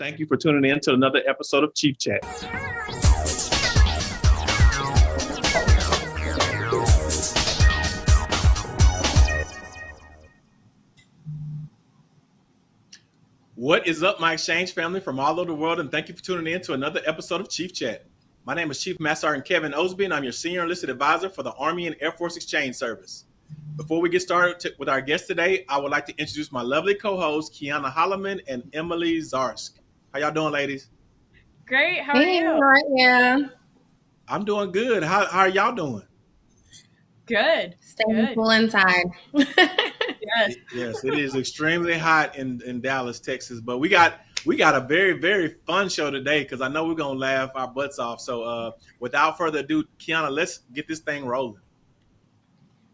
Thank you for tuning in to another episode of Chief Chat. What is up, my exchange family from all over the world, and thank you for tuning in to another episode of Chief Chat. My name is Chief Master Sergeant Kevin Osby, and I'm your Senior Enlisted Advisor for the Army and Air Force Exchange Service. Before we get started with our guest today, I would like to introduce my lovely co-hosts, Kiana Holloman and Emily Zarsk. How y'all doing, ladies? Great. How are you? Right, yeah. I'm doing good. How, how are y'all doing? Good. Staying Good. cool inside. Yes. yes, it is extremely hot in, in Dallas, Texas. But we got we got a very very fun show today because I know we're gonna laugh our butts off. So uh, without further ado, Kiana, let's get this thing rolling.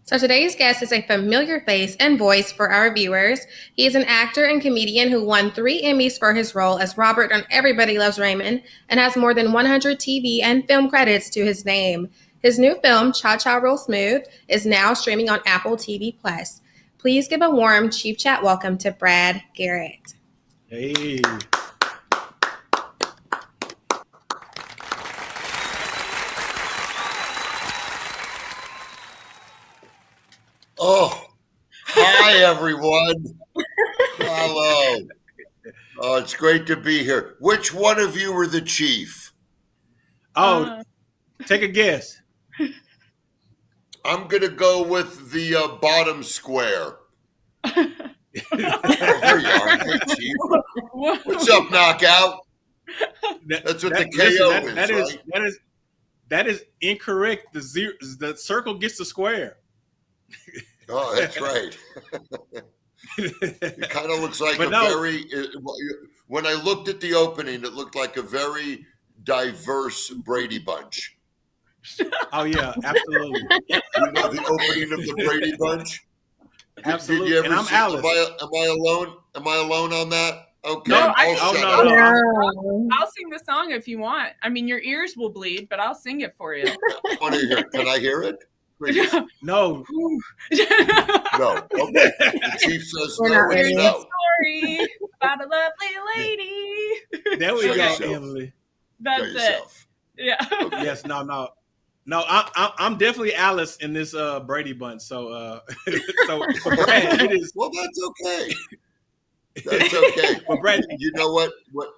So today's guest is a familiar face and voice for our viewers. He is an actor and comedian who won three Emmys for his role as Robert on Everybody Loves Raymond and has more than 100 TV and film credits to his name. His new film, Cha Cha Real Smooth, is now streaming on Apple TV Plus. Please give a warm Chief Chat welcome to Brad Garrett. Hey, Oh, hi everyone. Hello. Oh, it's great to be here. Which one of you were the chief? oh, Uh, take a guess. I'm gonna go with the uh, bottom square. Oh, there you are. Hey, chief. What's up, knockout? That- That's what that- the KO listen, that- is, that is right? that is that is incorrect. The zero, the circle gets the square. Oh, that's right. It kind of looks like But a no. very. it- When I looked at the opening, it looked like a very diverse Brady Bunch. oh yeah, absolutely, You know the opening of the Brady Bunch. absolutely. Did you ever and I'm see, Alice. Am I, am I alone? Am I alone on that? Okay. No, I- I'll oh, shut no, up. no. I'll sing the song if you want. I mean, your ears will bleed, but I'll sing it for you. I want to hear. Can I hear it? Please. No, No. Okay. The chief says We're no. not It's ready. no. Story about a lovely lady. there we Show go, yourself. Emily. That's Show it. yourself. Yeah. Yes, no, no, no. I, I, I'm definitely Alice in this uh, Brady bunch. So, uh, so for Brad, it is. Well, that's okay. That's okay. but Brad, You know what? What?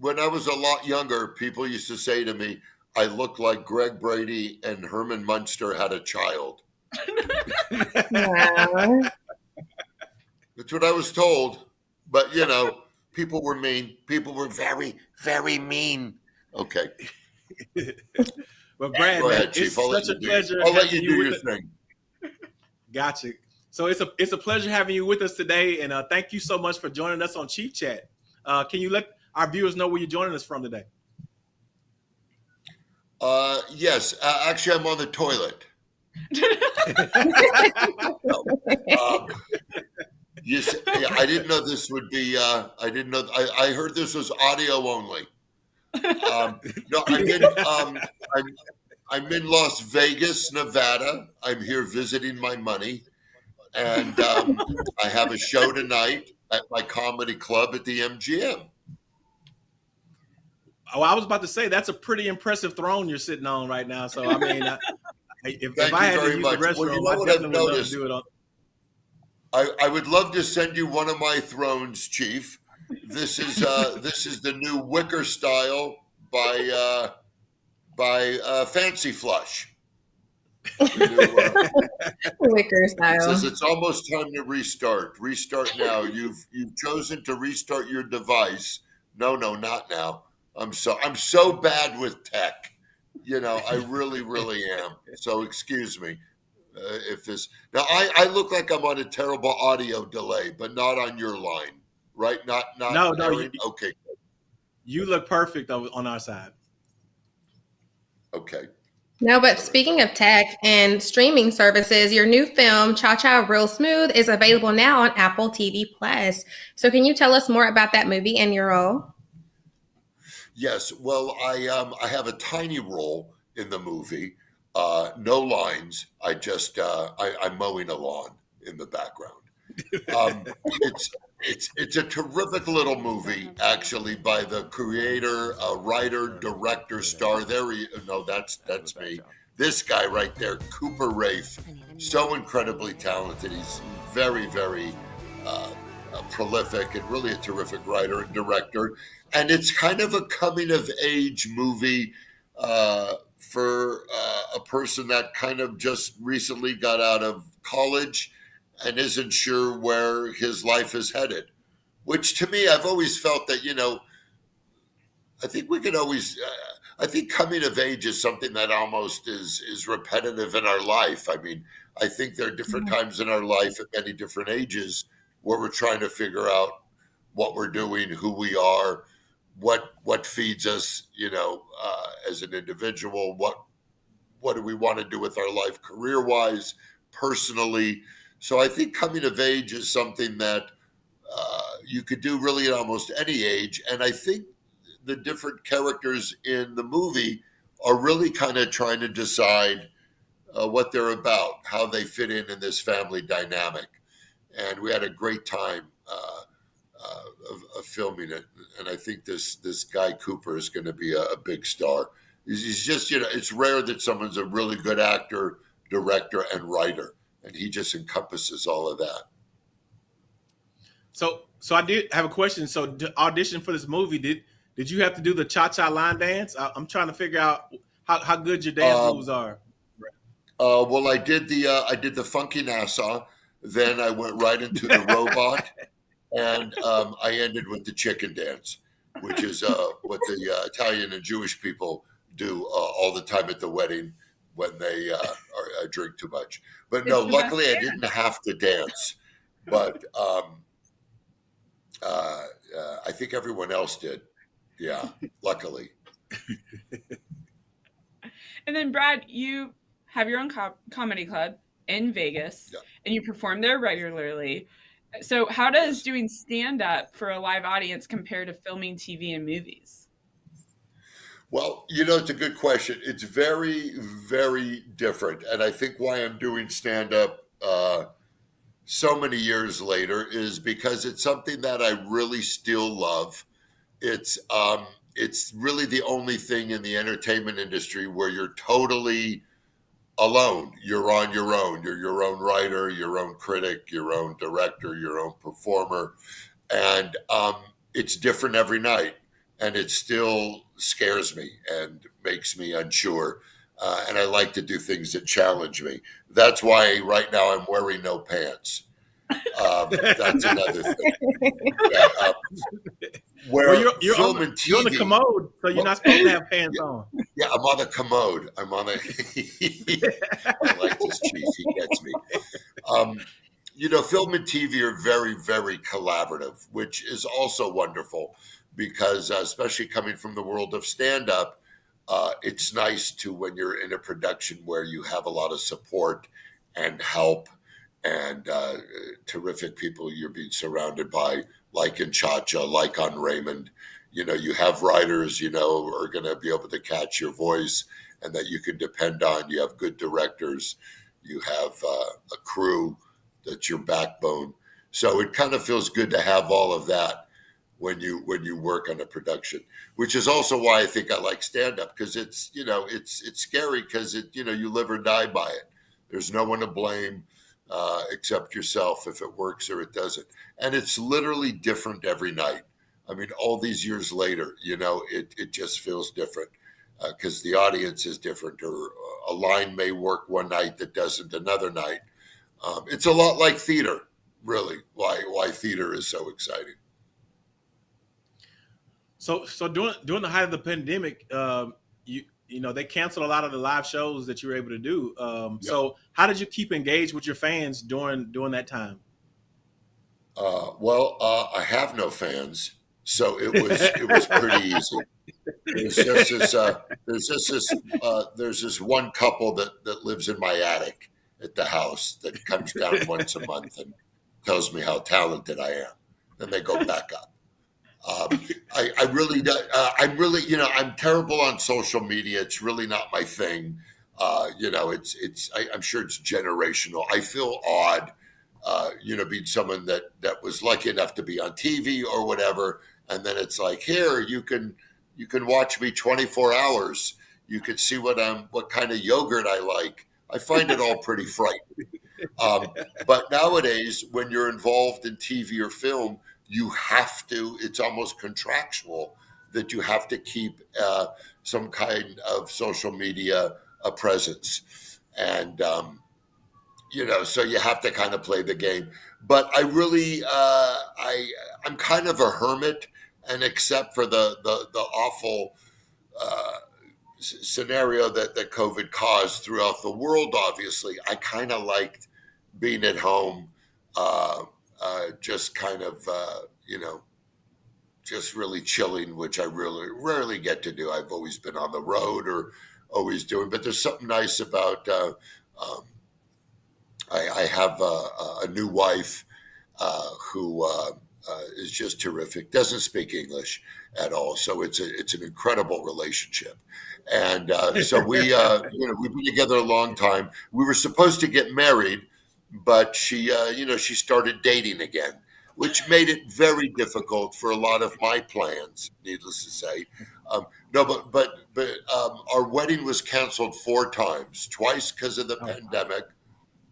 When I was a lot younger, people used to say to me, "I look like Greg Brady and Herman Munster had a child." That's what I was told. But you know, people were mean. People were very, very mean. Okay. well, Brad, man, ahead, it's Chief. I'll let such you a do. pleasure. I'll let having you do your thing. Gotcha. So it's a it's a pleasure having you with us today, and uh, thank you so much for joining us on Chief Chat. Uh, can you let our viewers know where you're joining us from today? Uh, yes, uh, actually, I'm on the toilet. Um, you s- I didn't know this would be. Uh, I didn't know. I, I heard this was audio only. Um, no, I'm in. Um, I'm, I'm in Las Vegas, Nevada. I'm here visiting my money, and um, I have a show tonight at my comedy club at the MGM. Oh, I was about to say that's a pretty impressive throne you're sitting on right now. So I mean, I, if, if I had to use much. the Well, restroom, you know I definitely would love to do it on. I, I would love to send you one of my thrones, Chief. This is uh, this is the new wicker style by uh, by uh, Fancy Flush. The new, uh, Wicker it style. says it's almost time to restart. Restart now. You've you've chosen to restart your device. No, no, not now. I'm so I'm so bad with tech. You know, I really, really am. So excuse me uh, if this. Now I, I look like I'm on a terrible audio delay, but not on your line, right? Not not. No, no, you- okay, You look perfect on on our side. okay. No, but speaking of tech and streaming services, your new film, Cha Cha Real Smooth, is available now on Apple TV Plus. So can you tell us more about that movie and your role? Yes. Well, I um I have a tiny role in the movie. Uh, no lines. I just uh, I, I'm mowing a lawn in the background. Um, it's it's it's a terrific little movie, actually, by the creator, uh, writer, director, star. There, he, no, that's that's me. This guy right there, Cooper Raiff, so incredibly talented. He's very, very uh, uh, prolific and really a terrific writer and director. And it's kind of a coming of age movie uh, for uh, a person that kind of just recently got out of college and isn't sure where his life is headed. Which to me, I've always felt that, you know, I think we could always. Uh, I think coming of age is something that almost is is repetitive in our life. I mean, I think there are different times in our life at many different ages where we're trying to figure out what we're doing, who we are, what what feeds us, you know, uh, as an individual. What what do we want to do with our life, career wise, personally? So I think coming of age is something that uh, you could do really at almost any age, and I think the different characters in the movie are really kind of trying to decide uh, what they're about, how they fit in in this family dynamic, and we had a great time uh, uh, of, of, filming it. And I think this this guy Cooper is going to be a, a big star. He's, he's just you know it's rare that someone's a really good actor, director, and writer, and he just encompasses all of that. So, so I did have a question. So, audition for this movie did did you have to do the cha cha line dance? I, am trying to figure out how, how good your dance um, moves are. Uh, well, I did the uh, I did the funky Nassau. Then I went right into the robot, and um, I ended with the chicken dance, which is uh, what the uh, Italian and Jewish people do uh, all the time at the wedding when they uh, are, uh, drink too much. But no, luckily I didn't have to dance. But um, I think everyone else did. Yeah, luckily. and then, Brad, you have your own co- comedy club in Vegas, yeah. and you perform there regularly. So, how does doing stand up for a live audience compare to filming TV and movies? Well, you know, it's a good question. It's very, very different. And I think why I'm doing stand up uh, so many years later is because it's something that I really still love. It's, um, it's really the only thing in the entertainment industry where you're totally alone. You're on your own. You're your own writer, your own critic, your own director, your own performer, and um, it's different every night. And it still scares me and makes me unsure. Uh, and I like to do things that challenge me. That's why right now I'm wearing no pants. Um, that's another thing. Yeah, um, where well, you're, you're, on, TV, you're on the commode, so you're well, not supposed to have pants yeah, on. Yeah, I'm on the commode. I'm on a. I like this cheese. He gets me. Um, you know, film and TV are very, very collaborative, which is also wonderful because, uh, especially coming from the world of stand up, uh, it's nice to when you're in a production where you have a lot of support and help and uh, terrific people you're being surrounded by like in Cha-Cha, like on Raymond. You know, you have writers, you know, are going to be able to catch your voice and that you can depend on. You have good directors. You have uh, a crew that's your backbone. So it kind of feels good to have all of that when you when you work on a production, which is also why I think I like stand up because it's you know it's it's scary because it you know you live or die by it. There's no one to blame uh, except yourself if it works or it doesn't. And it's literally different every night. I mean, all these years later, you know, it, it just feels different because uh, the audience is different, or a line may work one night that doesn't another night. Um, it's a lot like theater, really. Why why theater is so exciting. So so during during the height of the pandemic, um, you you know they canceled a lot of the live shows that you were able to do. Um, yep. So how did you keep engaged with your fans during during that time? Uh, well, uh, I have no fans, so it was it was pretty easy. There's just this uh, there's just this uh, there's this one couple that that lives in my attic at the house that comes down once a month and tells me how talented I am. Then they go back up. Um, I, I, really, uh, I'm really, you know, I'm terrible on social media. It's really not my thing. Uh, you know, it's, it's, I, am sure it's generational. I feel odd uh, you know, being someone that that was lucky enough to be on TV or whatever, and then it's like, here you can you can watch me 24 hours. You can see what I'm what kind of yogurt I like. I find it all pretty frightening. Um, but nowadays, when you're involved in TV or film, you have to. It's almost contractual that you have to keep uh, some kind of social media a presence, and um, you know, so you have to kind of play the game. But I really, uh, I, I'm kind of a hermit, and except for the the, the awful uh, scenario that that COVID caused throughout the world, obviously, I kind of liked being at home, uh, uh, just kind of, uh, you know, just really chilling, which I really rarely get to do. I've always been on the road or always doing, but there's something nice about. Uh, um, I, I, have a, a, new wife uh, who uh, is just terrific. Doesn't speak English at all, so it's a, it's an incredible relationship. And uh, so we, uh, you know, we've been together a long time. We were supposed to get married, but she, uh, you know, she started dating again which made it very difficult for a lot of my plans. Needless to say, um, no, but but but um, our wedding was canceled four times. Twice because of the oh, pandemic.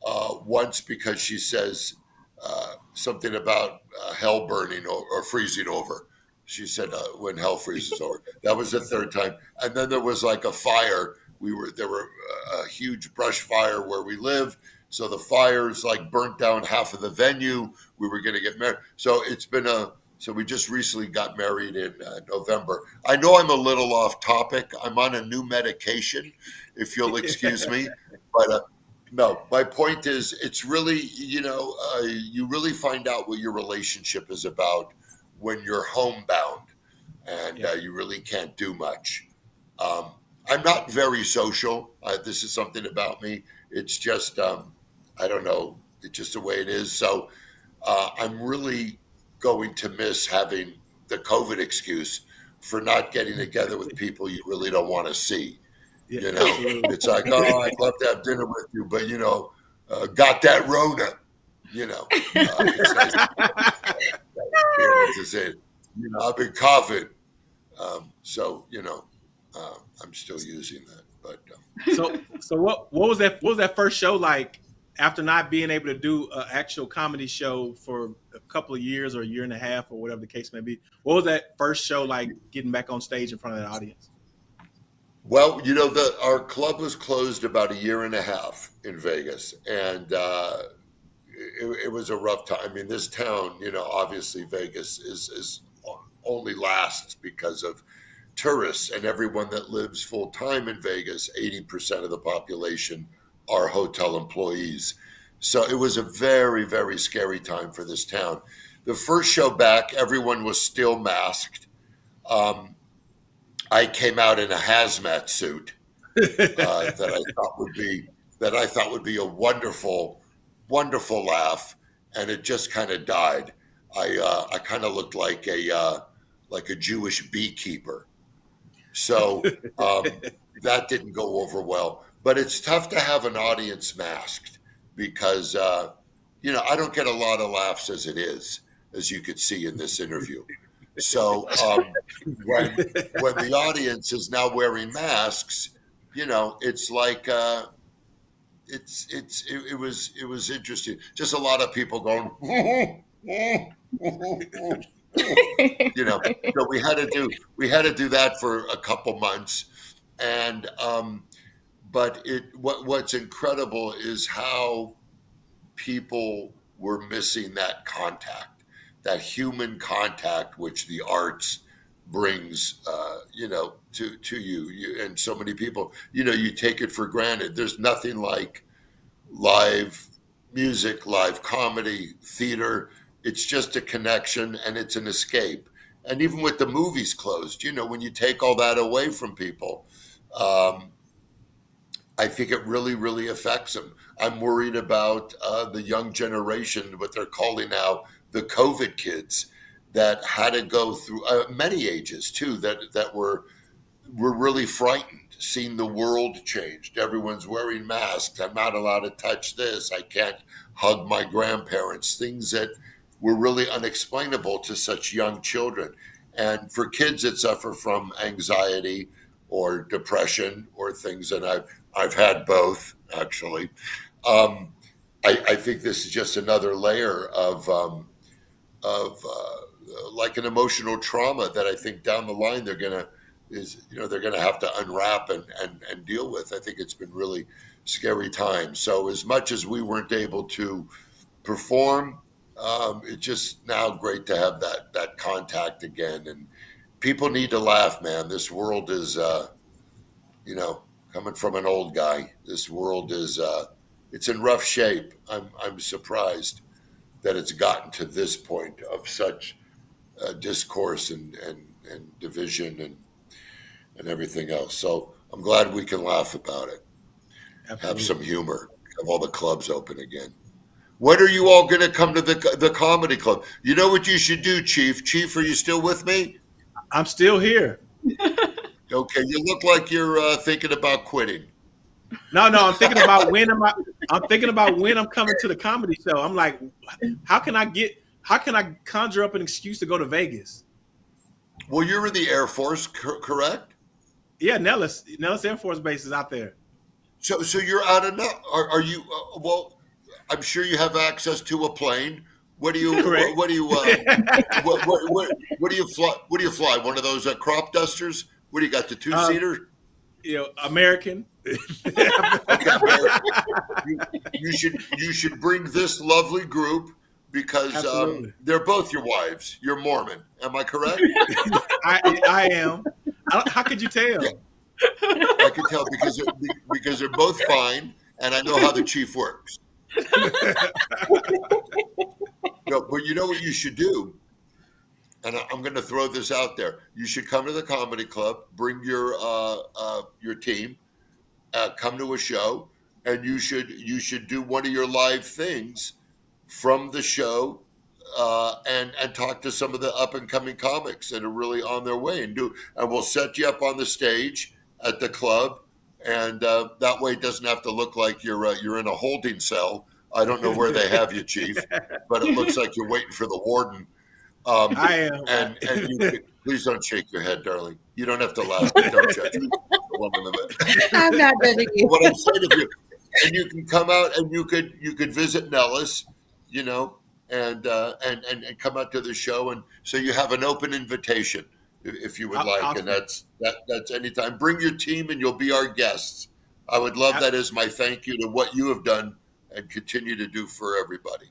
Uh, once because she says uh, something about uh, hell burning or, or, freezing over. She said uh, when hell freezes over. That was the third time, and then there was like a fire. We were there were uh, a huge brush fire where we live so the fires like burnt down half of the venue. We were going to get married. So it's been a, so we just recently got married in uh, November. I know I'm a little off topic. I'm on a new medication, if you'll excuse me. But uh, no, my point is it's really, you know, uh, you really find out what your relationship is about when you're homebound and yeah. Uh, you really can't do much. Um, I'm not very social. this is something about me. It's just, um, I don't know. It's just the way it is. So uh, I'm really going to miss having the COVID excuse for not getting together with people you really don't want to see. Yeah, you know, absolutely. it's like, oh, I'd love to have dinner with you, but you know, uh, got that Rona. You know, uh, you know, I've been coughing, um, so you know, uh, I'm still using that. But um. so, so what? What was that? What was that first show like? after not being able to do an actual comedy show for a couple of years or a year and a half or whatever the case may be, what was that first show like getting back on stage in front of that audience? Well, you know, the our club was closed about a year and a half in Vegas, and uh, it, it, was a rough time. I mean, this town, you know, obviously Vegas is is only lasts because of tourists and everyone that lives full time in Vegas. Eighty percent of the population are hotel employees. So it was a very, very scary time for this town. The first show back, everyone was still masked. Um, I came out in a hazmat suit uh, that I thought would be that I thought would be a wonderful, wonderful laugh, and it just kind of died. I uh, I kind of looked like a uh, like a Jewish beekeeper, so um, that didn't go over well but it's tough to have an audience masked because uh, you know I don't get a lot of laughs as it is, as you could see in this interview. So um, when when the audience is now wearing masks, you know it's like uh, it's it's it, it was it was interesting. Just a lot of people going. you know, so we had to do we had to do that for a couple months, and um, but it what what's incredible is how people were missing that contact, that human contact, which the arts brings, uh, you know, to to you. you. And so many people, you know, you take it for granted. There's nothing like live music, live comedy, theater. It's just a connection and it's an escape. And even with the movies closed, you know, when you take all that away from people, um, I think it really, really affects them. I'm worried about uh, the young generation, what they're calling now the COVID kids, that had to go through uh, many ages too, that that were were really frightened seeing the world changed. Everyone's wearing masks. I'm not allowed to touch this. I can't hug my grandparents. Things that were really unexplainable to such young children. And for kids that suffer from anxiety or depression or things, and I've I've had both actually. Um, I, I, think this is just another layer of um, of uh, like an emotional trauma that I think down the line they're gonna is you know they're gonna have to unwrap and, and and deal with. I think it's been really scary times. So as much as we weren't able to perform, um, it's just now great to have that that contact again. And people need to laugh, man. This world is, uh, you know, coming from an old guy. This world is uh, it's in rough shape. I'm I'm surprised that it's gotten to this point of such uh, discourse and, and and division and and everything else. So I'm glad we can laugh about it. Absolutely. Have some humor. Have all the clubs open again. When are you all going to come to the the comedy club? You know what you should do, Chief. Chief, are you still with me? I'm still here. okay, you look like you're uh, thinking about quitting. No, no, I'm thinking about when am I? I'm thinking about when I'm coming to the comedy show. I'm like, how can I get? How can I conjure up an excuse to go to Vegas? Well, you're in the Air Force, correct? Yeah, Nellis, Nellis Air Force Base is out there. So, so you're out of are, are you? Uh, well, I'm sure you have access to a plane. What do you? what, what, do you? Uh, what, what, what, what, do you fly? What do you fly? One of those uh, crop dusters? What do you got? The two seater? You know, American. American. You, you, should you should bring this lovely group because um, they're both your wives. You're Mormon. Am I correct? I, I am. I how could you tell? Yeah. I can tell because they're, because they're both fine, and I know how the chief works. no, but you know what you should do? And I'm going to throw this out there. You should come to the comedy club, bring your uh, uh, your team, uh, come to a show, and you should you should do one of your live things from the show uh, and and talk to some of the up and coming comics that are really on their way and do and we'll set you up on the stage at the club and uh, that way it doesn't have to look like you're uh, you're in a holding cell. I don't know where they have you, Chief, but it looks like you're waiting for the warden. Um, I am. And, and you, please don't shake your head, darling. You don't have to laugh. Don't judge me. I'm not judging you. What I'm saying to you, and you can come out and you could you could visit Nellis, you know, and uh, and, and and come out to the show, and so you have an open invitation if you would like. Awesome. And that's that that's anytime. Bring your team and you'll be our guests. I would love that as my thank you to what you have done and continue to do for everybody.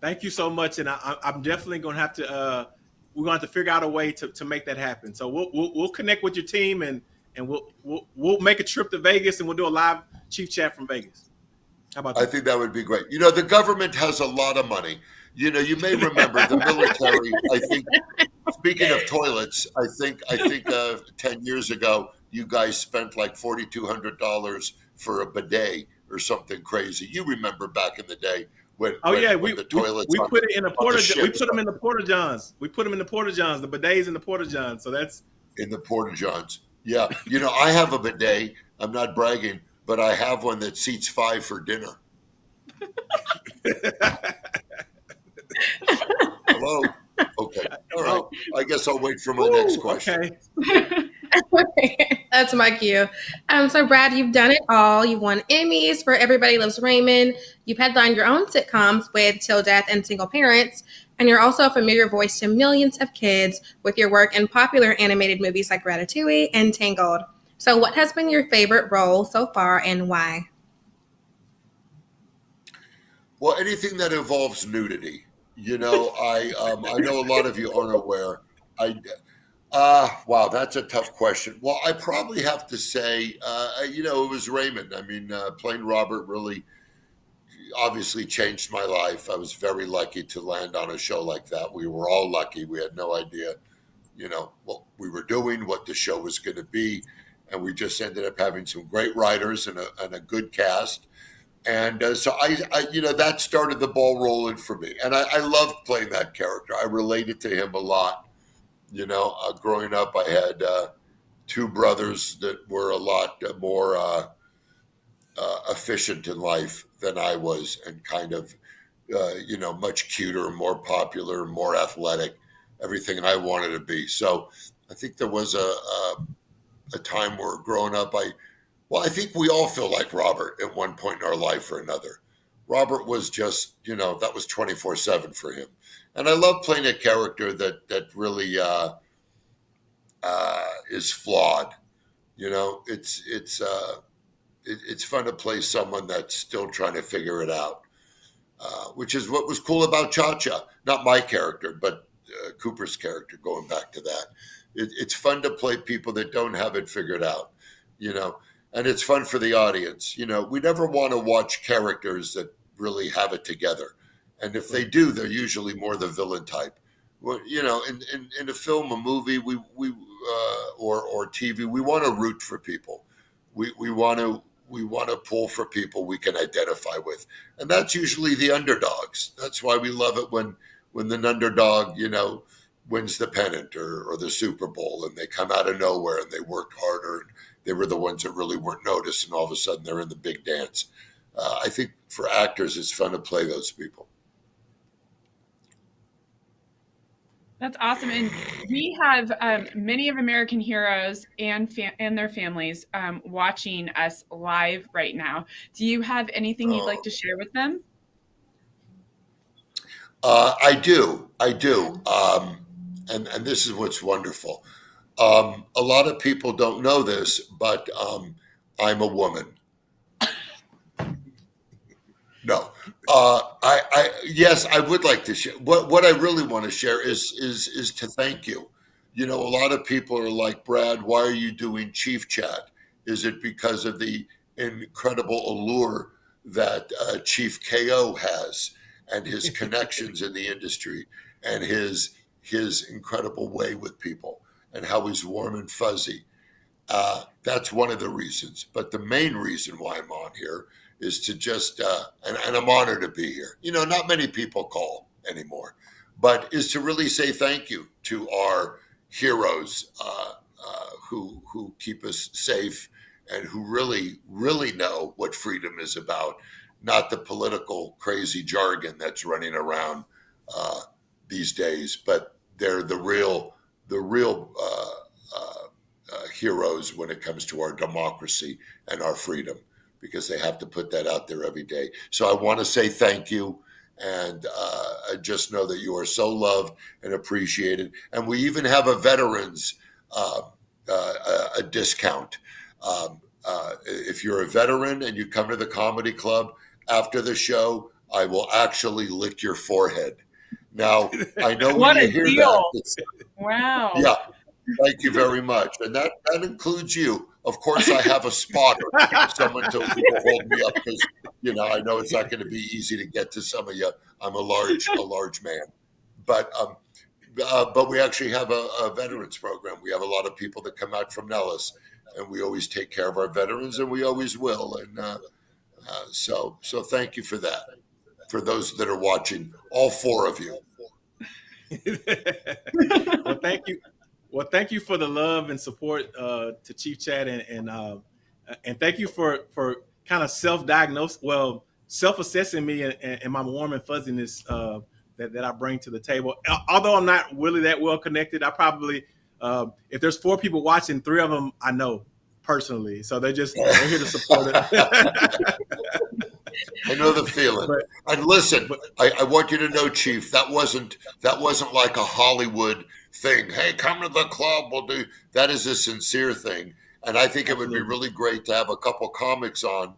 Thank you so much, and I, am definitely going to have to. Uh, we're going to have to figure out a way to, to make that happen. So we'll, we'll, we'll connect with your team and and we'll, we'll we'll make a trip to Vegas and we'll do a live chief chat from Vegas. How about that? I think that would be great. You know, the government has a lot of money. You know, you may remember the military. I think. Speaking of toilets, I think I think uh, ten years ago you guys spent like forty two hundred dollars for a bidet or something crazy. You remember back in the day when? Oh when, yeah, we the toilets we, we put it in a porta. The we put them in the porta johns. We put them in the porta johns. The bidets in the porta johns. So that's in the porta johns. Yeah, you know I have a bidet. I'm not bragging, but I have one that seats five for dinner. Hello. Okay. All right. Oh. I guess I'll wait for my Ooh, next question. Okay. That's my cue. Um, so, Brad, you've done it all. You've won Emmys for Everybody Loves Raymond. You've headlined your own sitcoms with Till Death and Single Parents. And you're also a familiar voice to millions of kids with your work in popular animated movies like Ratatouille and Tangled. So, what has been your favorite role so far and why? Well, anything that involves nudity. You know, I um, I know a lot of you aren't aware. I uh, wow, that's a tough question. Well, I probably have to say, uh, you know, it was Raymond. I mean, uh, playing Robert really obviously changed my life. I was very lucky to land on a show like that. We were all lucky. We had no idea, you know, what we were doing, what the show was going to be. And we just ended up having some great writers and a, and a good cast and uh, so I, I, you know, that started the ball rolling for me, and I, I loved playing that character. I related to him a lot. You know, uh, growing up, I had uh, two brothers that were a lot more uh, uh, efficient in life than I was, and kind of, uh, you know, much cuter, more popular, more athletic, everything I wanted to be. So I think there was a, a, a time where growing up, I, well, I think we all feel like Robert at one point in our life or another. Robert was just, you know, that was 24 7 for him. And I love playing a character that, that really uh, uh, is flawed. You know, it's, it's, uh, it, it's fun to play someone that's still trying to figure it out, uh, which is what was cool about Cha Cha. Not my character, but uh, Cooper's character, going back to that. It, it's fun to play people that don't have it figured out, you know, and it's fun for the audience. You know, we never want to watch characters that really have it together. And if they do, they're usually more the villain type. Well, you know, in, in, in a film, a movie, we, we uh, or, or TV, we want to root for people. We, we want to we want to pull for people we can identify with, and that's usually the underdogs. That's why we love it when when the underdog, you know, wins the pennant or, or the Super Bowl, and they come out of nowhere and they worked harder. And they were the ones that really weren't noticed, and all of a sudden they're in the big dance. Uh, I think for actors, it's fun to play those people. That's awesome, and we have um, many of American heroes and and their families um, watching us live right now. Do you have anything you'd like to share with them? Uh, I do, I do, um, and and this is what's wonderful. Um, a lot of people don't know this, but um, I'm a woman. No, uh, I, I, yes, I would like to share. What what I really want to share is is is to thank you. You know, a lot of people are like, Brad, why are you doing Chief Chat? Is it because of the incredible allure that uh, Chief KO has and his connections in the industry and his his incredible way with people and how he's warm and fuzzy? Uh, that's one of the reasons. But the main reason why I'm on here is to just, uh, and, and I'm honored to be here. You know, not many people call anymore, but is to really say thank you to our heroes uh, uh, who who keep us safe and who really really know what freedom is about, not the political crazy jargon that's running around uh, these days, but they're the real the real uh, uh, uh, heroes when it comes to our democracy and our freedom because they have to put that out there every day. So I want to say thank you. And uh, I just know that you are so loved and appreciated. And we even have a veterans uh, uh, a discount. Um, uh, if you're a veteran and you come to the comedy club after the show, I will actually lick your forehead. Now I know what a hear deal! that. Wow. Yeah, thank you very much, and that that includes you. Of course, I have a spotter, someone to hold me up because you know I know it's not going to be easy to get to some of you. I'm a large, a large man, but um, uh, but we actually have a, a, veterans program. We have a lot of people that come out from Nellis, and we always take care of our veterans, and we always will. And uh, uh, so, so thank you for that. For those that are watching, all four of you. well, thank you. Well, thank you for the love and support uh, to Chief Chat, and and, uh, and thank you for for kind of self-diagnosed, well, self-assessing me and, and, my warm and fuzziness uh, that that I bring to the table. Although I'm not really that well connected, I probably uh, if there's four people watching, three of them I know personally, so they're just they're here to support it. I know the feeling. But, and listen, I, I want you to know, Chief, that wasn't that wasn't like a Hollywood thing. Hey, come to the club. We'll do that. Is a sincere thing, and I think Absolutely. it would be really great to have a couple comics on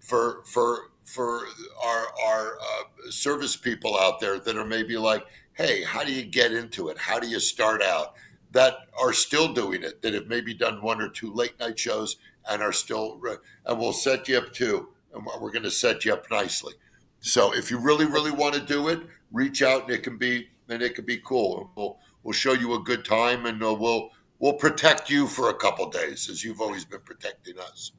for for for our our uh, service people out there that are maybe like, hey, how do you get into it? How do you start out? That are still doing it. That have maybe done one or two late night shows and are still, and we'll set you up too, and we're going to set you up nicely. So if you really really want to do it, reach out and it can be and it can be cool. We'll we'll show you a good time and uh, we'll we'll protect you for a couple days as you've always been protecting us.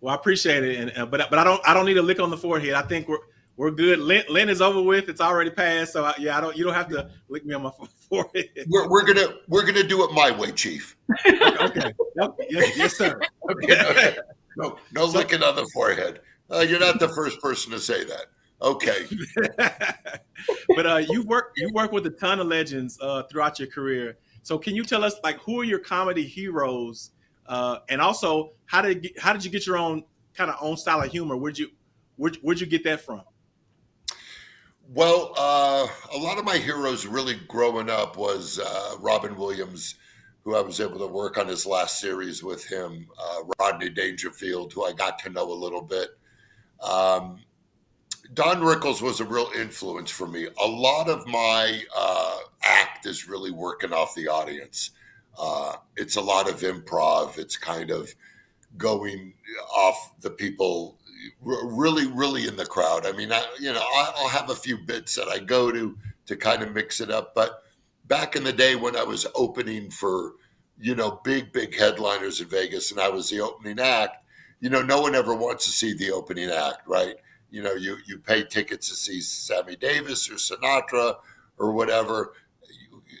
Well, I appreciate it, and uh, but but I don't I don't need a lick on the forehead. I think we're we're good. Lent, Lent is over with. It's already passed. So I, yeah, I don't. You don't have to lick me on my forehead. We're, we're gonna we're gonna do it my way, Chief. okay. okay. Yes, yes, sir. Okay. no, no so, licking on the forehead. Uh, you're not the first person to say that. Okay. but uh, you work you work with a ton of legends uh, throughout your career. So can you tell us like who are your comedy heroes, uh, and also how did how did you get your own kind of own style of humor? Where'd you where'd, where'd you get that from? Well, uh, a lot of my heroes really growing up was uh, Robin Williams, who I was able to work on his last series with him, uh, Rodney Dangerfield, who I got to know a little bit. Um, Don Rickles was a real influence for me. A lot of my uh, act is really working off the audience. Uh, it's a lot of improv. It's kind of going off the people really, really in the crowd. I mean, I, you know, I'll have a few bits that I go to to kind of mix it up. But back in the day when I was opening for, you know, big, big headliners in Vegas and I was the opening act, you know, no one ever wants to see the opening act, right? You know, you you pay tickets to see Sammy Davis or Sinatra or whatever.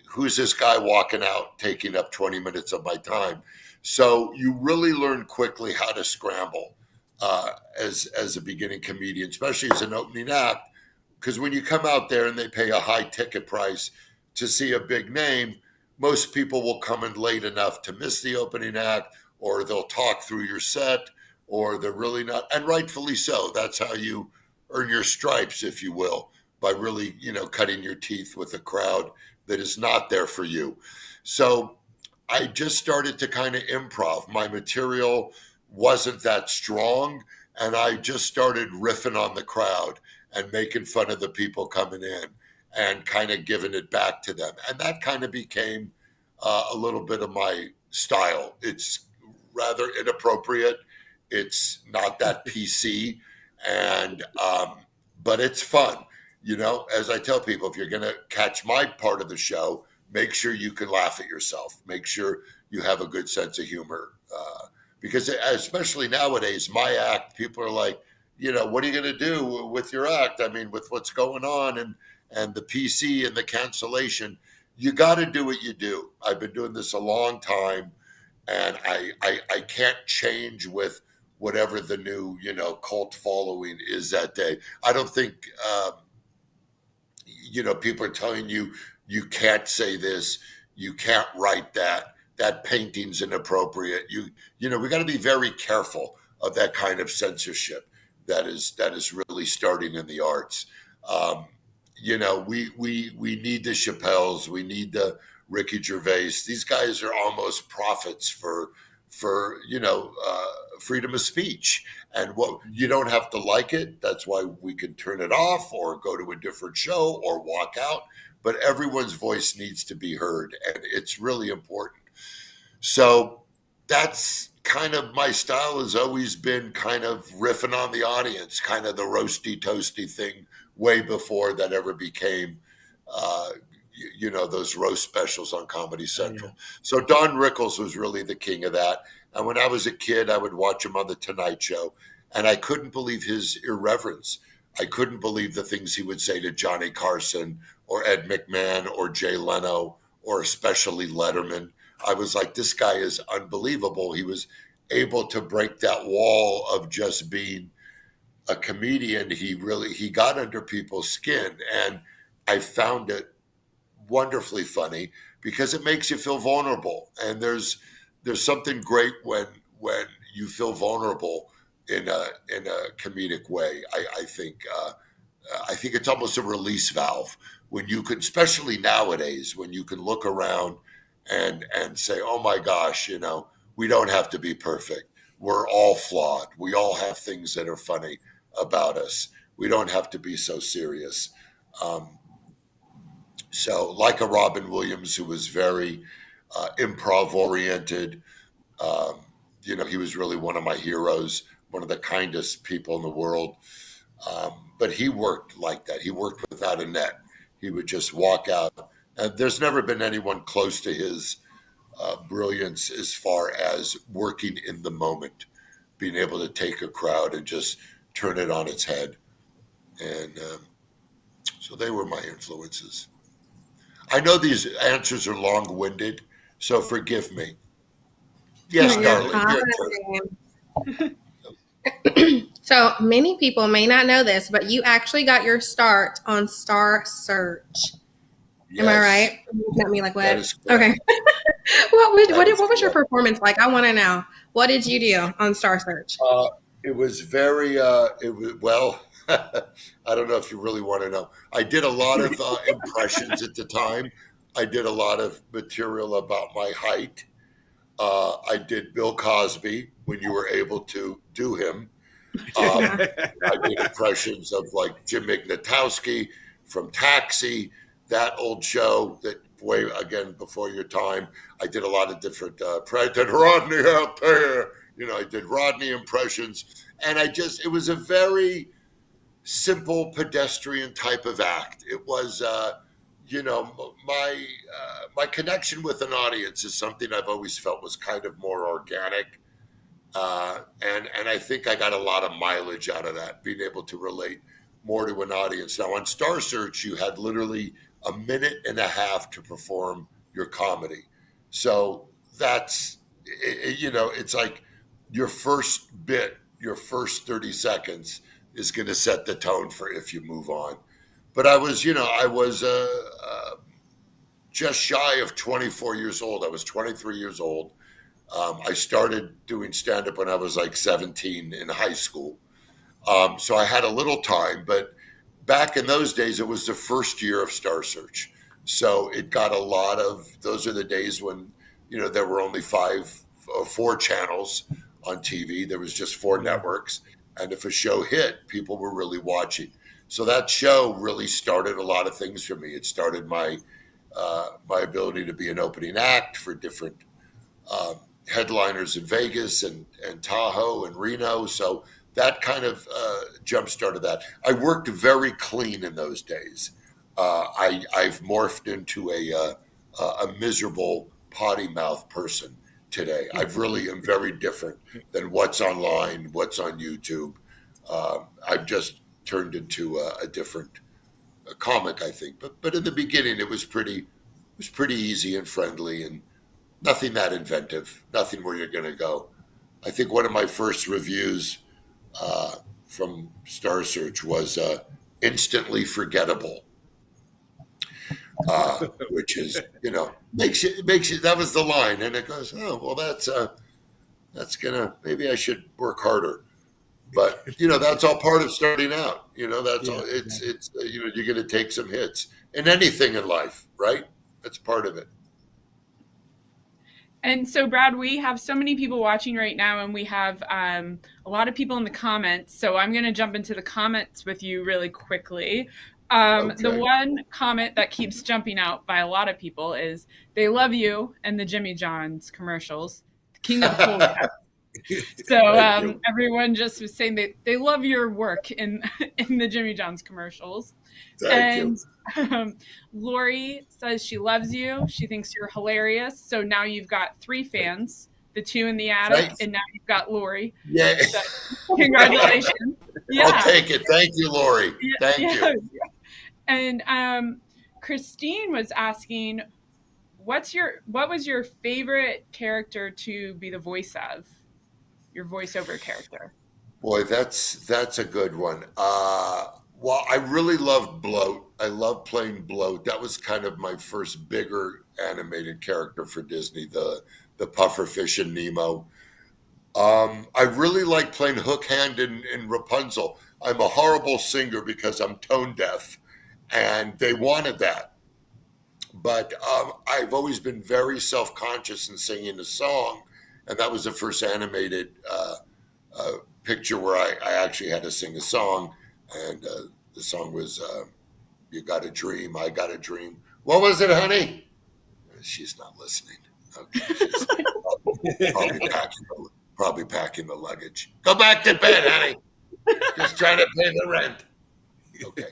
Who's this guy walking out taking up 20 minutes of my time? So you really learn quickly how to scramble uh, as as a beginning comedian, especially as an opening act, because when you come out there and they pay a high ticket price to see a big name, most people will come in late enough to miss the opening act, or they'll talk through your set or they're really not, and rightfully so. That's how you earn your stripes, if you will, by really, you know, cutting your teeth with a crowd that is not there for you. So I just started to kind of improv. My material wasn't that strong, and I just started riffing on the crowd and making fun of the people coming in and kind of giving it back to them. And that kind of became uh, a little bit of my style. It's rather inappropriate it's not that PC, and um, but it's fun. You know, as I tell people, if you're going to catch my part of the show, make sure you can laugh at yourself. Make sure you have a good sense of humor, uh, because especially nowadays, my act, people are like, you know, what are you going to do with your act? I mean, with what's going on and and the PC and the cancellation, you got to do what you do. I've been doing this a long time, and I I, I can't change with whatever the new you know cult following is that day. I don't think um, you know people are telling you you can't say this, you can't write that. That painting's inappropriate. You you know we got to be very careful of that kind of censorship that is that is really starting in the arts. Um, you know we we we need the Chappelles, we need the Ricky Gervais. These guys are almost prophets for for you know uh, freedom of speech. And what you don't have to like it. That's why we can turn it off or go to a different show or walk out. But everyone's voice needs to be heard and it's really important. So that's kind of my style has always been kind of riffing on the audience kind of the roasty toasty thing way before that ever became uh, you know those roast specials on Comedy oh, Central. Yeah. So Don Rickles was really the king of that. And when I was a kid, I would watch him on the Tonight Show, and I couldn't believe his irreverence. I couldn't believe the things he would say to Johnny Carson or Ed McMahon or Jay Leno or especially Letterman. I was like, this guy is unbelievable. He was able to break that wall of just being a comedian. He really he got under people's skin, and I found it wonderfully funny because it makes you feel vulnerable. And there's there's something great when when you feel vulnerable in a in a comedic way. I, I think uh, I think it's almost a release valve when you can, especially nowadays, when you can look around and and say, "Oh my gosh, you know, we don't have to be perfect. We're all flawed. We all have things that are funny about us. We don't have to be so serious." Um, so, like a Robin Williams, who was very uh, improv oriented, um, you know, he was really one of my heroes, one of the kindest people in the world. Um, but he worked like that. He worked without a net. He would just walk out. And there's never been anyone close to his uh, brilliance as far as working in the moment, being able to take a crowd and just turn it on its head. and um, so they were my influences. I know these answers are long-winded, so forgive me. Yes, darling. so many people may not know this, but you actually got your start on Star Search. Yes. Am I right? At me like what? Okay. what was what, what was your performance like? I want to know. What did you do on Star Search? Uh, it was very. Uh, it was well. I don't know if you really want to know. I did a lot of uh, impressions at the time. I did a lot of material about my height. Uh, I did Bill Cosby when you were able to do him. Um, I did impressions of like Jim Ignatowski from Taxi, that old show that way again before your time. I did a lot of different. Uh, I did Rodney out there. You know, I did Rodney impressions, and I just it was a very simple pedestrian type of act. It was. Uh, you know, my uh, my connection with an audience is something I've always felt was kind of more organic, uh, and and I think I got a lot of mileage out of that, being able to relate more to an audience. Now on Star Search, you had literally a minute and a half to perform your comedy, so that's it, you know, it's like your first bit, your first thirty seconds is going to set the tone for if you move on but I was, you know, I was uh, uh, just shy of 24 years old. I was 23 years old. Um, I started doing stand up when I was like 17 in high school. Um, so I had a little time, but back in those days, it was the first year of Star Search. So it got a lot of, those are the days when, you know, there were only five, uh, four channels on TV. There was just four networks. And if a show hit, people were really watching. So that show really started a lot of things for me. It started my uh, my ability to be an opening act for different um, headliners in Vegas and and Tahoe and Reno. So that kind of uh, jump started that. I worked very clean in those days. Uh, I I've morphed into a uh, a miserable potty mouth person today. I really am very different than what's online, what's on YouTube. Uh, I've just turned into a, a different a comic, I think. But but in the beginning, it was pretty it was pretty easy and friendly, and nothing that inventive, nothing where you're going to go. I think one of my first reviews uh, from Star Search was uh, instantly forgettable. Uh, which is, you know, makes you makes you. That was the line, and it goes, oh well, that's uh, that's gonna maybe I should work harder but you know that's all part of starting out you know that's yeah, all it's yeah. it's uh, you know you're going to take some hits in anything in life right that's part of it and so brad we have so many people watching right now and we have um, a lot of people in the comments so i'm going to jump into the comments with you really quickly um, okay. the one comment that keeps jumping out by a lot of people is they love you and the jimmy john's commercials king of cool so um, everyone just was saying they, they love your work in in the Jimmy John's commercials. Thank and um, Lori says she loves you. She thinks you're hilarious. So now you've got three fans, the two in the attic, Thanks. and now you've got Lori. Yeah. So, congratulations. yeah. I'll take it. Thank you, Lori. Thank yeah, you. And um, Christine was asking, what's your what was your favorite character to be the voice of? your voiceover character? Boy, that's that's a good one. Uh, well, I really loved Bloat. I love playing Bloat. That was kind of my first bigger animated character for Disney, the the pufferfish in Nemo. Um, I really like playing Hook Hand in, in Rapunzel. I'm a horrible singer because I'm tone deaf, and they wanted that. But um, I've always been very self conscious in singing a song and that was the first animated uh, uh, picture where I, I, actually had to sing a song, and uh, the song was uh, "You Got a Dream, I Got a Dream." What was it, honey? She's not listening. Okay, probably, probably, packing the, probably packing the luggage. Go back to bed, honey. Just trying to pay the rent. Okay,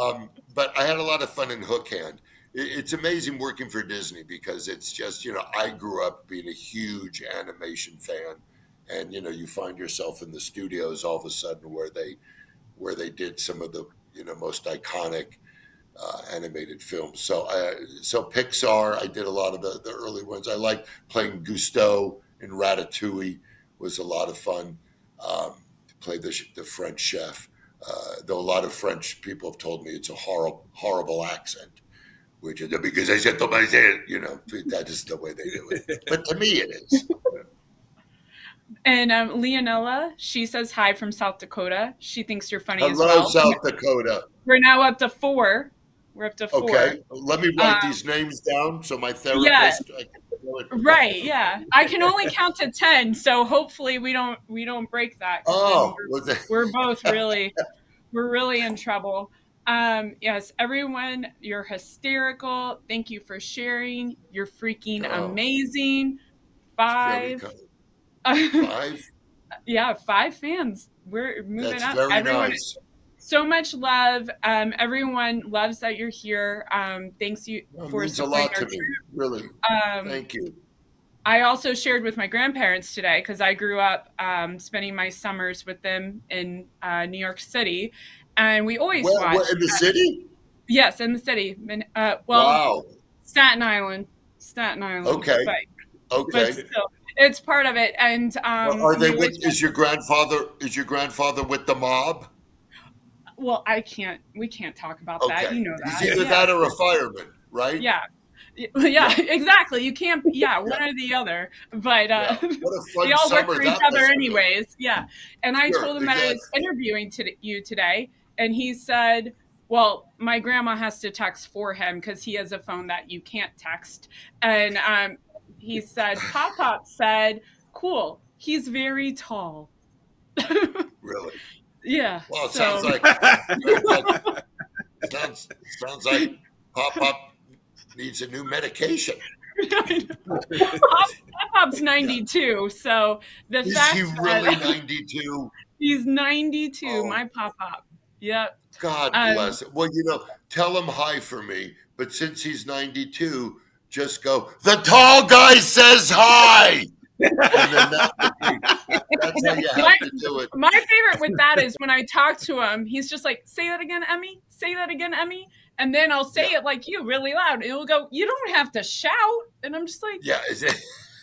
um, but I had a lot of fun in Hook Hand it's amazing working for Disney because it's just, you know, I grew up being a huge animation fan. And, you know, you find yourself in the studios all of a sudden where they, where they did some of the you know most iconic uh, animated films. So uh, so Pixar, I did a lot of the, the early ones. I like playing Gusteau in Ratatouille was a lot of fun. Um, play the the French chef. Uh, though a lot of French people have told me it's a horrible horrible accent, which is because I said to myself, you know, that is the way they do it. But to me, it is. And um, Leonella, she says hi from South Dakota. She thinks you're funny Hello, as well. South Dakota. We're now up to four. We're up to four. Okay, let me write Um, these names down so my therapist. yeah. I can know it. Right, yeah. I can only count to ten, so hopefully we don't we don't break that. Oh, we're- we're both really we're really in trouble um yes everyone you're hysterical thank you for sharing you're freaking Oh. amazing five. Five. yeah five fans we're moving That's up very everyone nice. So much love um everyone loves that you're here um thanks you for means a lot our to me. troops. Really. um Thank you. I also shared with my grandparents today because I grew up um, spending my summers with them in uh, New York City, and we always Where, watch. where, in the city? Yes, in the city. Uh, well, wow. Staten Island, Staten Island. Okay. but, Okay. but still, it's part of it. And um, Are they with? Is your grandfather? Is your grandfather with the mob? Well, I can't. We can't talk about Okay. that. You know that. He's either yeah. that or a fireman, right? yeah. Yeah, exactly. You can't. Yeah, one or the other. But uh, Yeah. What we all work for each other must have been. anyways yeah and i Sure, told him that i was interviewing to you today and he said well my grandma has to text for him because he has a phone that you can't text and um, he said pop pop said cool he's very tall Really? Yeah Well, it so- sounds like sounds like, sounds, sounds like Pop Pop needs a new medication. pop pop's 92 so the Is fact he really 92? he's 92 Oh. my pop pop yep God Um, bless him. Well, you know, tell him hi for me. But since he's 92, just go, the tall guy says hi. And then that would be, that's how you have to do it. My favorite with that is when I talk to him, he's just like, "Say that again, Emmy. Say that again, Emmy." And then I'll say Yeah. it like you, really loud, and he'll go, "You don't have to shout." And I'm just like, Yeah. Is it?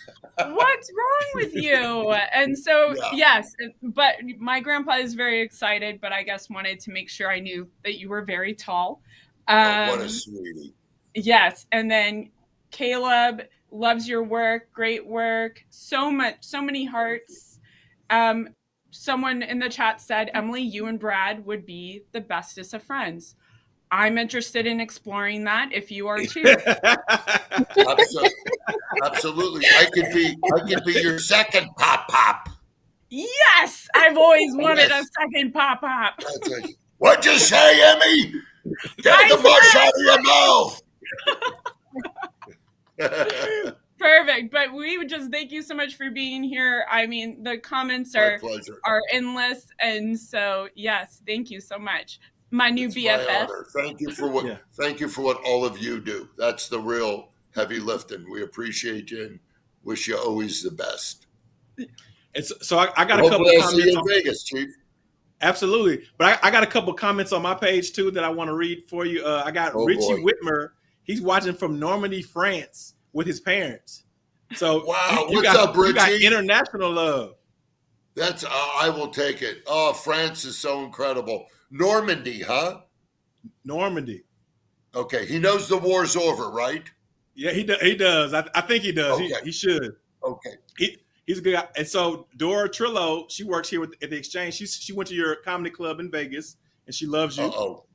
"What's wrong with you?" And so, Yeah. yes, but my grandpa is very excited, but I guess wanted to make sure I knew that you were very tall. Oh, what Um, a sweetie. Yes, and then Caleb loves your work, great work, so much, so many hearts. Um, someone in the chat said, Emily, you and Brad would be the bestest of friends. I'm interested in exploring that if you are too. Absolutely. Absolutely. I could be I could be your second pop pop. yes, I've always wanted a second pop pop. What'd you say, Emmy? Get I the mush out of your mouth. Perfect. But we would just thank you so much for being here. I mean, the comments are are endless, and so yes, thank you so much. My new It's my BFF. honor. Thank you for what Yeah. thank you for what all of you do. That's the real heavy lifting. We appreciate you and wish you always the best. It's, so I, I got a couple I'll see comments. you On, in Vegas, Chief. absolutely, but I, I got a couple comments on my page too that I want to read for you. Uh, I got Oh, Richie boy. Whitmer. He's watching from Normandy, France, with his parents. So Wow, you, you got, up, you got international love. That's uh, I will take it. Oh, France is so incredible. Normandy, huh? Normandy. Okay, he knows the war's over, right? Yeah, he do, he does. I, I think he does. He, Okay. he should. Okay. He, he's a good guy. And so Dora Trillo, she works here with, at the Exchange. She she went to your comedy club in Vegas, and she loves you. Uh oh.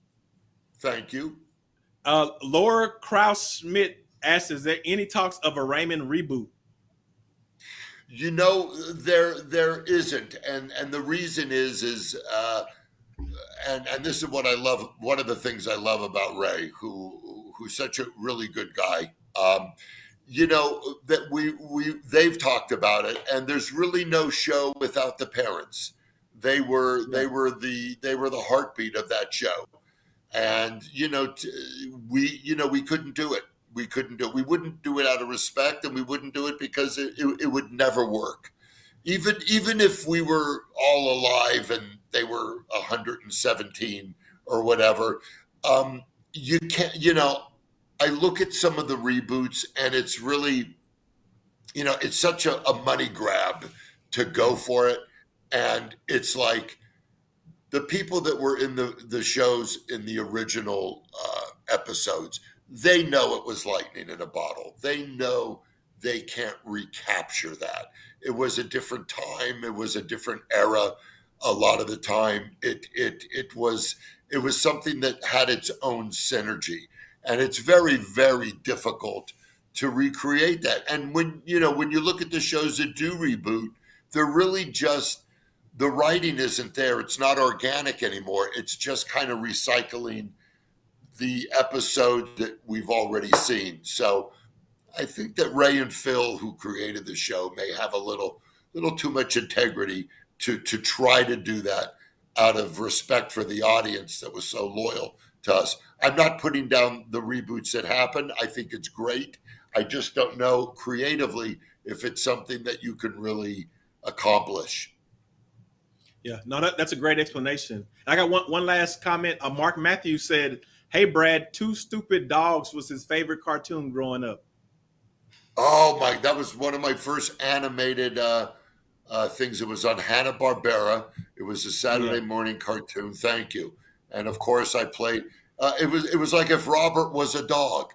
Thank you. Uh, Laura Kraus Schmidt asks, "Is there any talks of a Raymond reboot?" You know, there there isn't, and and the reason is is uh, and and this is what I love. One of the things I love about Ray, who who's such a really good guy. Um, you know that we we they've talked about it, and there's really no show without the parents. They were they were the they were the heartbeat of that show, and you know t- we you know we couldn't do it. We couldn't do it. We wouldn't do it out of respect, and we wouldn't do it because it, it, it would never work. even even if we were all alive and they were 117 or whatever, um, you can't. You know, I look at some of the reboots and it's really, you know, it's such a, a money grab to go for it, and it's like the people that were in the the shows in the original uh, episodes, they know it was lightning in a bottle. They know they can't recapture that. It was a different time. It was a different era. A lot of the time, it it it was it was something that had its own synergy, and it's very very difficult to recreate that. And when you know when you look at the shows that do reboot, they're really just the writing isn't there. It's not organic anymore. It's just kind of recycling the episode that we've already seen. So I think that Ray and Phil, who created the show, may have a little little too much integrity to to try to do that out of respect for the audience that was so loyal to us. I'm not putting down the reboots that happen. I think it's great. I just don't know creatively if it's something that you can really accomplish. Yeah, no, that, that's a great explanation. I got one one last comment. Uh, Mark Matthews said, "Hey, Brad, Two Stupid Dogs was his favorite cartoon growing up." Oh my! That was one of my first animated uh, uh, things. It was on Hanna Barbera. It was a Saturday yeah. morning cartoon. Thank you. And of course, I played. Uh, it was it was like if Robert was a dog.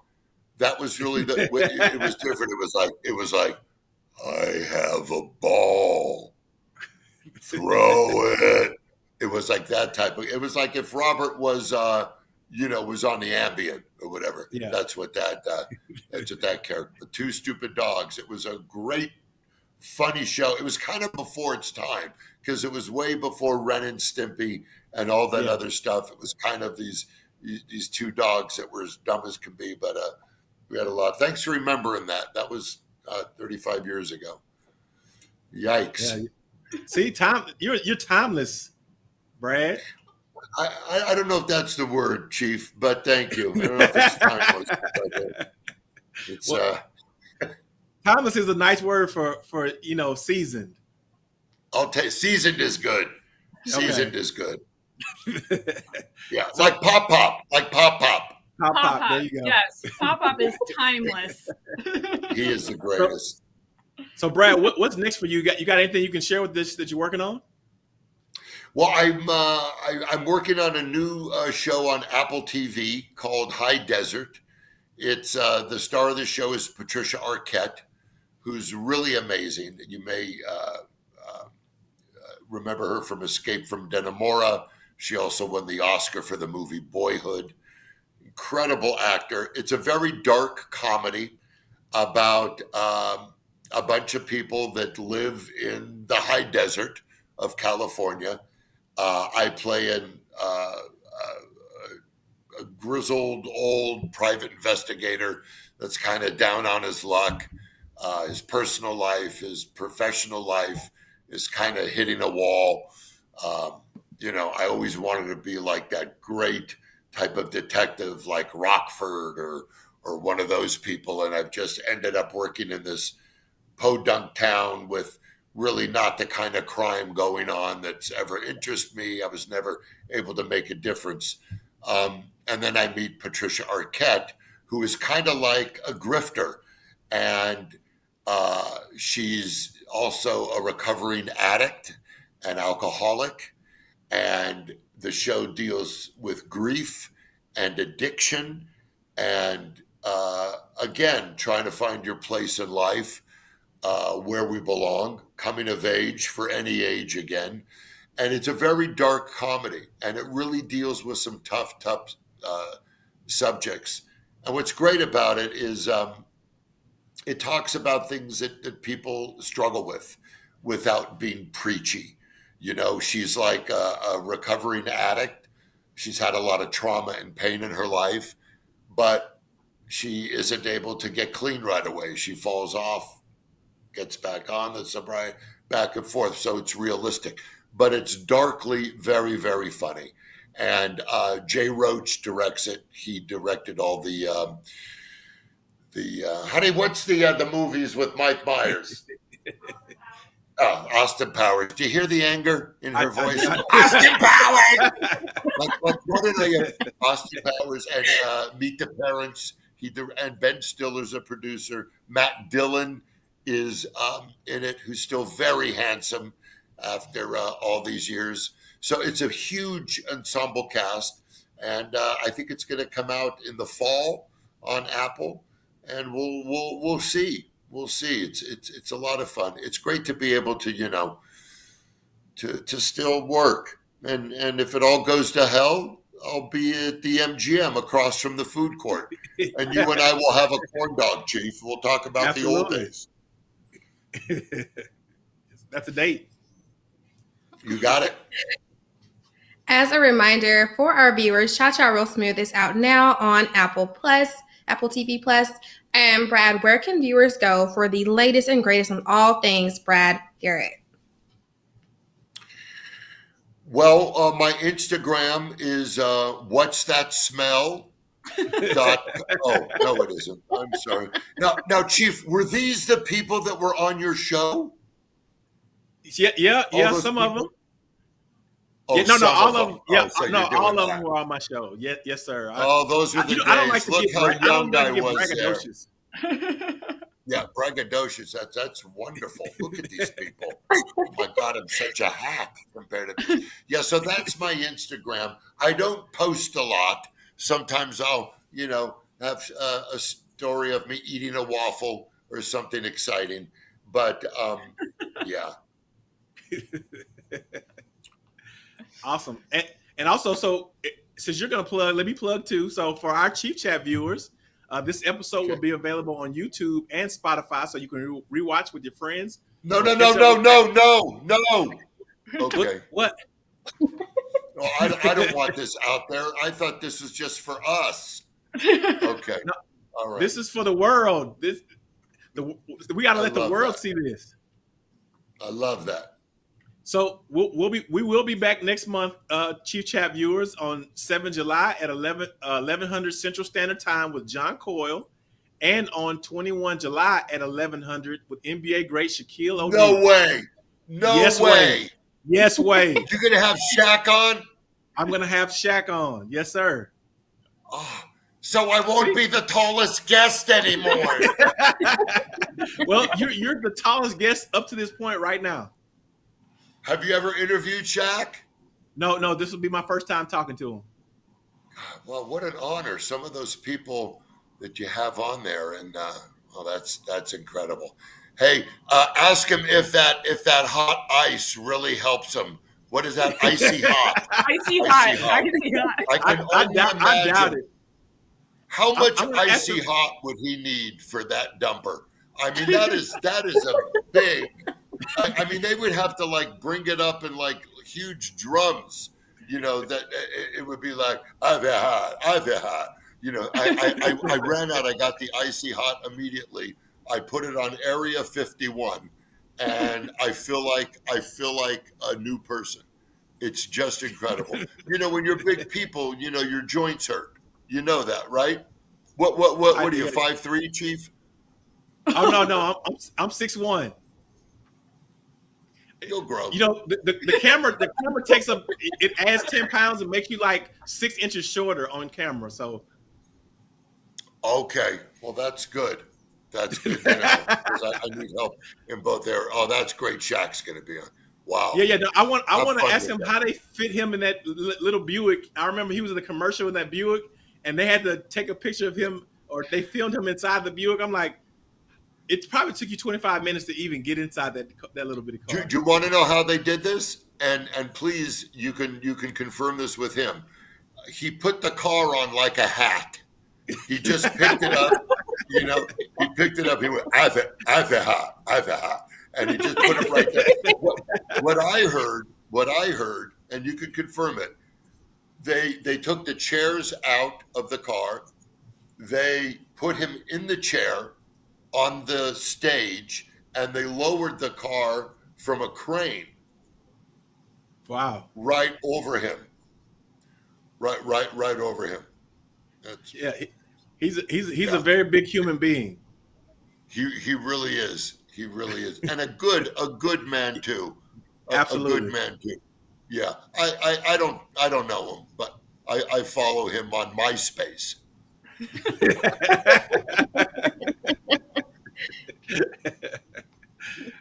That was really the. it was different. It was like it was like I have a ball throw it. It was like that type of. It was like if Robert was, uh, you know, was on the Ambien or whatever. Yeah. That's what that. Uh, that's what that character. The two stupid dogs. It was a great, funny show. It was kind of before its time because it was way before Ren and Stimpy and all that yeah. other stuff. It was kind of these these two dogs that were as dumb as can be, but uh, we had a lot. Thanks for remembering that. That was uh, 35 years ago. Yikes. Yeah. See, time you're you're timeless, Brad. I, I, I don't know if that's the word, Chief, but thank you. I don't know if it's timeless. It's well, uh, timeless is a nice word for for you know seasoned. I'll take seasoned is good. Seasoned okay. is good. yeah, so, like pop pop, like pop pop. Pop pop. There you go. Yes, pop pop is timeless. he is the greatest. So, Brad, what, what's next for you? you? Got you got anything you can share with this that you're working on? Well, I'm uh, I, am working on a new uh, show on Apple TV called High Desert. It's uh, the star of the show is Patricia Arquette, who's really amazing. You may uh, uh, remember her from Escape from Dannemora. She also won the Oscar for the movie Boyhood. Incredible actor. It's a very dark comedy about um, a bunch of people that live in the high desert of California. Uh, I play uh, a, a grizzled old private investigator that's kind of down on his luck. Uh, his personal life, his professional life is kind of hitting a wall. Um, you know, I always wanted to be like that great type of detective like Rockford or or one of those people, and I've just ended up working in this podunk town with really not the kind of crime going on that's ever interested me. I was never able to make a difference. Um, and then I meet Patricia Arquette, who is kind of like a grifter. And uh, she's also a recovering addict and alcoholic. And the show deals with grief and addiction and uh, again, trying to find your place in life uh, where we belong, coming of age for any age again. And it's a very dark comedy, and it really deals with some tough, tough uh, subjects. And what's great about it is um, it talks about things that, that people struggle with without being preachy. You know, she's like a, a recovering addict. She's had a lot of trauma and pain in her life, but she isn't able to get clean right away. She falls off gets back on the sobriety, back and forth. So it's realistic, but it's darkly very, very funny. And uh, Jay Roach directs it. He directed all the um, the uh, honey. What's the uh, the movies with Mike Myers? Oh, Austin Powers. Do you hear the anger in her I- I- voice? I- Austin Powers. like, like, what did I? Austin Powers and uh, Meet the Parents. He dir- and Ben Stiller's a producer. Matt Dillon is um, in it, who's still very handsome after uh, all these years. So it's a huge ensemble cast, and uh, I think it's going to come out in the fall on Apple, and we'll we'll we'll see. We'll see. It's it's it's a lot of fun. It's great to be able to you know to to still work, and and if it all goes to hell, I'll be at the MGM across from the food court, and you and I will have a corn dog, Chief. We'll talk about the old days. That's a date. You got it. As a reminder for our viewers, Cha Cha Real Smooth is out now on Apple Plus, Apple TV Plus. And Brad, where can viewers go for the latest and greatest on all things Brad Garrett? Well, uh, my Instagram is uh, what's that smell? Dot, oh no, it isn't. I'm sorry. Now, now, Chief, were these the people that were on your show? Yeah, yeah, All yeah. Some of them. Oh, yeah, no, no, all of them. Yeah, Oh, so no, all of them were on my show. Yes, yes, sir. I, Oh, those were I, the you know, days. I don't like to Look get. how I young I get was there. Yeah, braggadocious. That's that's wonderful. Look at these people. Oh my God, I'm such a hack compared to. Yeah, so that's my Instagram. I don't post a lot. Sometimes I'll, you know, have uh, a story of me eating a waffle or something exciting. But um, yeah, Awesome. And, and also, so eh, since you're going to plug, let me plug too. So for our Chief Chat viewers, uh, this episode will be available on YouTube and Spotify, so you can re- rewatch with your friends. no, no, no, no, no, no, no. Okay. What? No, I, I don't want this out there. I thought this was just for us. Okay. No, All right. This is for the world. This the we got to let the world that. see this. I love that. So we'll, we'll be we will be back next month, uh, Chief Chat viewers, on 7 July at 11 uh, 1100 Central Standard Time with John Coyle, and on 21 July at 1100 with NBA great Shaquille O'Neal. No way. No Yes way. way. Yes, way. You're gonna have Shaq on? I'm gonna have Shaq on. Yes, sir. Oh, so I won't be the tallest guest anymore. well, you're you're the tallest guest up to this point right now. have you ever interviewed Shaq? No, no, this will be my first time talking to him. Well, what an honor. Some of those people that you have on there, and uh, well, that's that's incredible. Hey, uh, ask him if that if that hot ice really helps him. What is that icy hot? Icy Icy hot. hot. Icy hot. I I, can I, only doubt, I imagine doubt it. how much I'm gonna ask icy him- hot would he need for that dumper. I mean, that is that is a big. I, I mean, they would have to like bring it up in like huge drums. You know that uh, it, it would be like ah, I've hot, ah, I've hot. You know, I, I, I, I ran out. I got the icy hot immediately. I put it on Area 51, and I feel like I feel like a new person. It's just incredible. You know, when you're big people, you know your joints hurt. You know that, right? What what what? I What are you? Five three, chief? Oh no, no, I'm I'm, I'm six one. You'll grow. You know, the, the, the camera the camera takes up it, it adds ten pounds and makes you like six inches shorter on camera. So Okay, well that's good. That's good to know 'cause I, I need help in both there. Oh, that's great. Shaq's going to be on. Wow. yeah, yeah. No, I want I want to ask him that. how they fit him in that li- little Buick. I remember he was in the commercial in that Buick, and they had to take a picture of him or they filmed him inside the Buick. I'm like, it probably took you 25 minutes to even get inside that that little bitty Do, car. do you want to know how they did this? And and please, you can you can confirm this with him. He put the car on like a hat. He just picked it up. You know, he picked it up. He went, "I've I've a hat, I've a hat," and he just put it right there. What, what I heard, what I heard, and you can confirm it. They they took the chairs out of the car. They put him in the chair on the stage, and they lowered the car from a crane Wow. right over him. Right, right, right over him. That's, Yeah, he- he's a, he's he's Yeah. a very big human being. he he really is. He really is, and a good a good man too. A, Absolutely. a good man too. Yeah, I, I, I don't I don't know him, but I, I follow him on MySpace.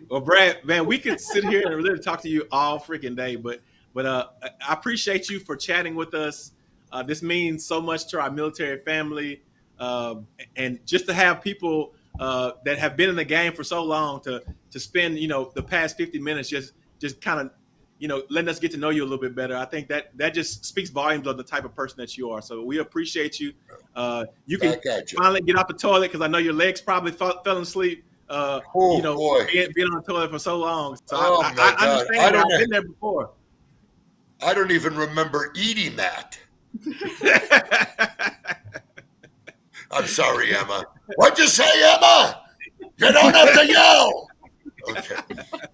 well, Brad, man, we could sit here and really talk to you all freaking day, but but uh, I appreciate you for chatting with us. Uh, this means so much to our military family, uh, and just to have people uh, that have been in the game for so long to to spend you know the past fifty minutes just just kind of you know letting us get to know you a little bit better. I think that that just speaks volumes of the type of person that you are. So we appreciate you. Uh, you can you. finally get off the toilet because I know your legs probably fell, fell asleep. Uh, Oh, you know, boy. being, being on the toilet for so long. So Oh, I, I, I understand. I don't I've been there before. I don't even remember eating that. I'm sorry, Emma. What'd you say, Emma? You don't have to yell. Okay.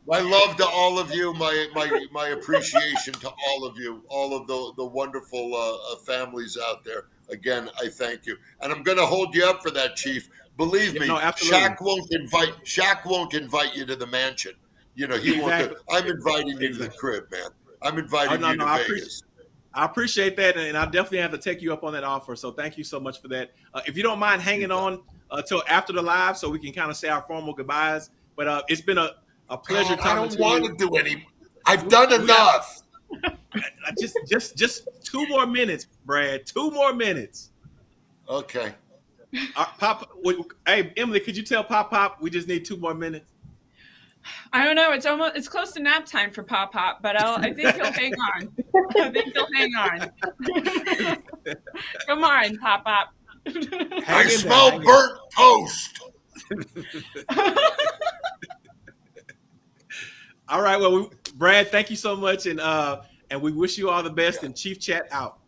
My love to all of you. My my my appreciation to all of you. All of the the wonderful uh, uh, families out there. Again, I thank you, and I'm going to hold you up for that, Chief. Believe Yeah, me, no, absolutely. Shaq won't invite Shaq won't invite you to the mansion. You know he won't. Do, I'm inviting you to the crib, man. I'm inviting Oh, no, you no, to I Vegas. I appreciate that, and I definitely have to take you up on that offer. So thank you so much for that. Uh, if you don't mind hanging on uh, after the live, so we can kind of say our formal goodbyes. But uh, it's been a, a pleasure God, I don't to want you. to do any. I've done we- enough. Uh, Just, just, just two more minutes, Brad. Two more minutes. Okay. Uh, Pop, hey Emily, could you tell Pop Pop we just need two more minutes? I don't know. It's almost it's close to nap time for Pop Pop, but I'll, I think he'll hang on. I think he'll hang on. Come on, Pop Pop. I Hang smell hang in. burnt toast. All right, well, we, Brad, thank you so much, and uh, and we wish you all the best. And Chief Chat out.